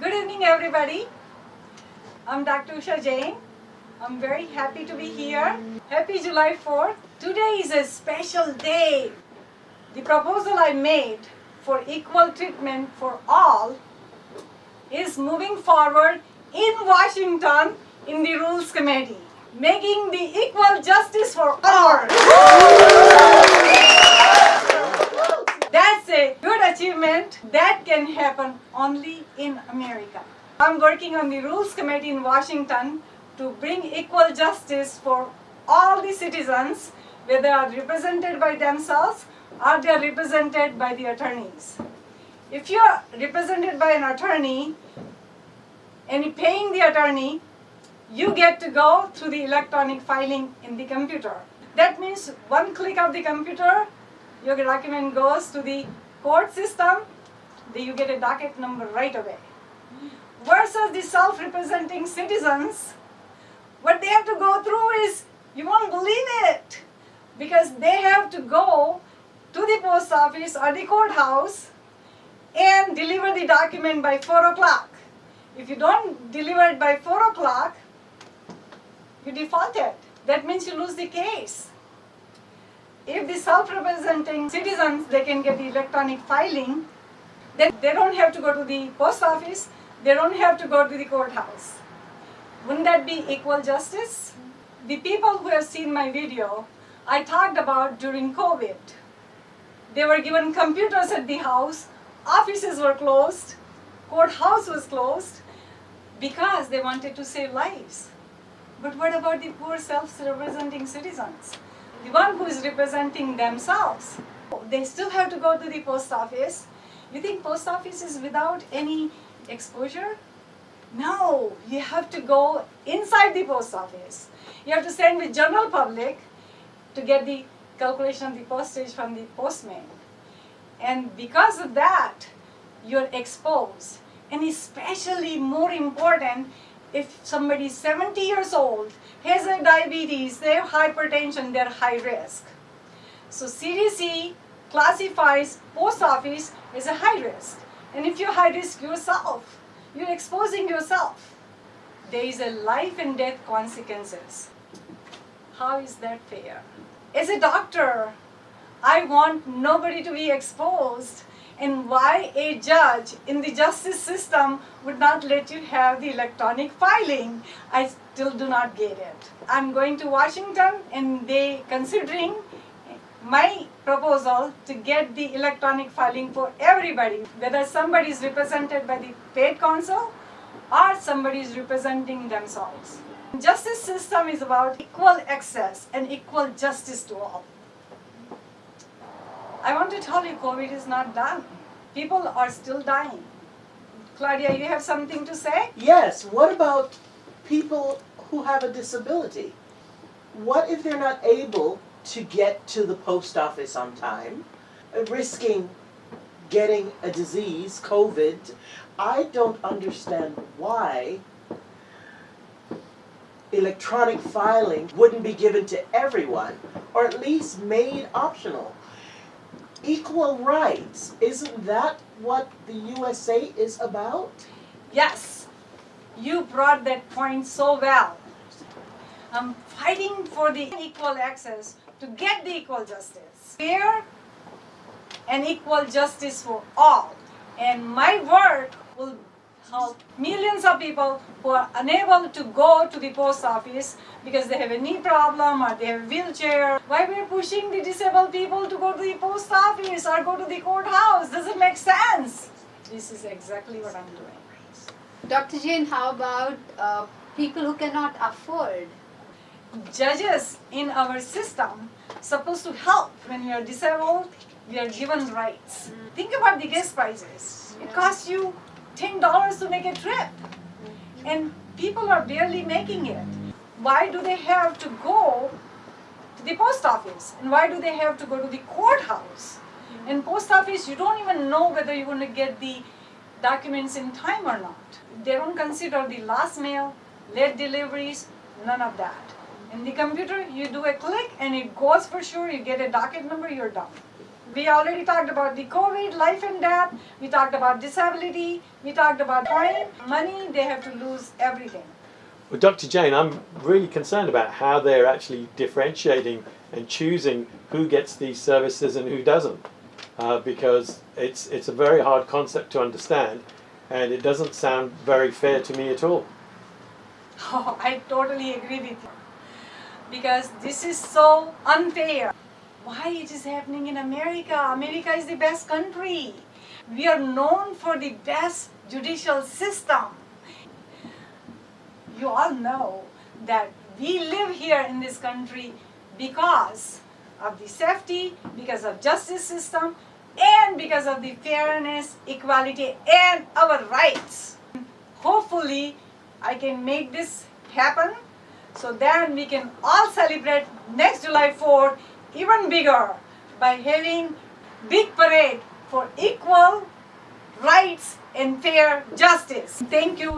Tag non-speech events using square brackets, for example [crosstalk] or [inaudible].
Good evening, everybody. I'm Dr. Usha Jain. I'm very happy to be here. Happy July 4th. Today is a special day. The proposal I made for equal treatment for all is moving forward in Washington in the Rules Committee, making the equal justice for all. That's a good achievement that can happen only in America. I'm working on the Rules Committee in Washington to bring equal justice for all the citizens, whether they are represented by themselves or they are represented by the attorneys. If you are represented by an attorney and paying the attorney, you get to go through the electronic filing in the computer. That means one click of the computer, your document goes to the court system, you get a docket number right away. Versus the self-representing citizens, what they have to go through is, you won't believe it, because they have to go to the post office or the courthouse and deliver the document by 4 o'clock. If you don't deliver it by 4 o'clock, you defaulted. That means you lose the case. If the self-representing citizens, they can get the electronic filing, then they don't have to go to the post office, they don't have to go to the courthouse. Wouldn't that be equal justice? The people who have seen my video, I talked about during COVID. They were given computers at the house, offices were closed, courthouse was closed, because they wanted to save lives. But what about the poor self-representing citizens? The one who is representing themselves. They still have to go to the post office. You think post office is without any exposure? No, you have to go inside the post office. You have to send the general public to get the calculation of the postage from the postman. And because of that, you're exposed. And especially more important, if somebody is 70 years old, has a diabetes, they have hypertension, they're high risk. So CDC classifies post office as a high risk. And if you're high risk yourself, you're exposing yourself. There is a life and death consequences. How is that fair? As a doctor, I want nobody to be exposed and why a judge in the justice system would not let you have the electronic filing. I still do not get it. I'm going to Washington and they considering my proposal to get the electronic filing for everybody, whether somebody is represented by the paid counsel or somebody is representing themselves. Justice system is about equal access and equal justice to all. I want to tell you COVID is not done. People are still dying. Claudia, you have something to say? Yes, what about people who have a disability? What if they're not able to get to the post office on time, uh, risking getting a disease, COVID? I don't understand why electronic filing wouldn't be given to everyone, or at least made optional. Equal rights, isn't that what the USA is about? Yes, you brought that point so well. I'm fighting for the equal access to get the equal justice. Fair and equal justice for all. And my work will help millions of people who are unable to go to the post office because they have a knee problem or they have a wheelchair. Why we're pushing the disabled people to go to the post office or go to the courthouse? Doesn't make sense. This is exactly what I'm doing. Dr. Jain, how about uh, people who cannot afford? Judges in our system supposed to help when you are disabled, we are given rights. Mm. Think about the gas prices. It costs you $10 to make a trip. Mm. And people are barely making it. Why do they have to go to the post office? And why do they have to go to the courthouse? Mm. In post office, you don't even know whether you're going to get the documents in time or not. They don't consider the last mail, late deliveries, none of that. In the computer, you do a click and it goes for sure, you get a docket number, you're done. We already talked about the COVID, life and death. We talked about disability. We talked about time, money. They have to lose everything. Well, Dr. Jain, I'm really concerned about how they're actually differentiating and choosing who gets these services and who doesn't, uh, because it's it's a very hard concept to understand, and it doesn't sound very fair to me at all. Oh, [laughs] I totally agree with you. Because this is so unfair. Why it is happening in America? America is the best country. We are known for the best judicial system. You all know that we live here in this country because of the safety, because of justice system, and because of the fairness, equality, and our rights. Hopefully, I can make this happen so then we can all celebrate next July 4th even bigger by having big parade for equal rights and fair justice. Thank you.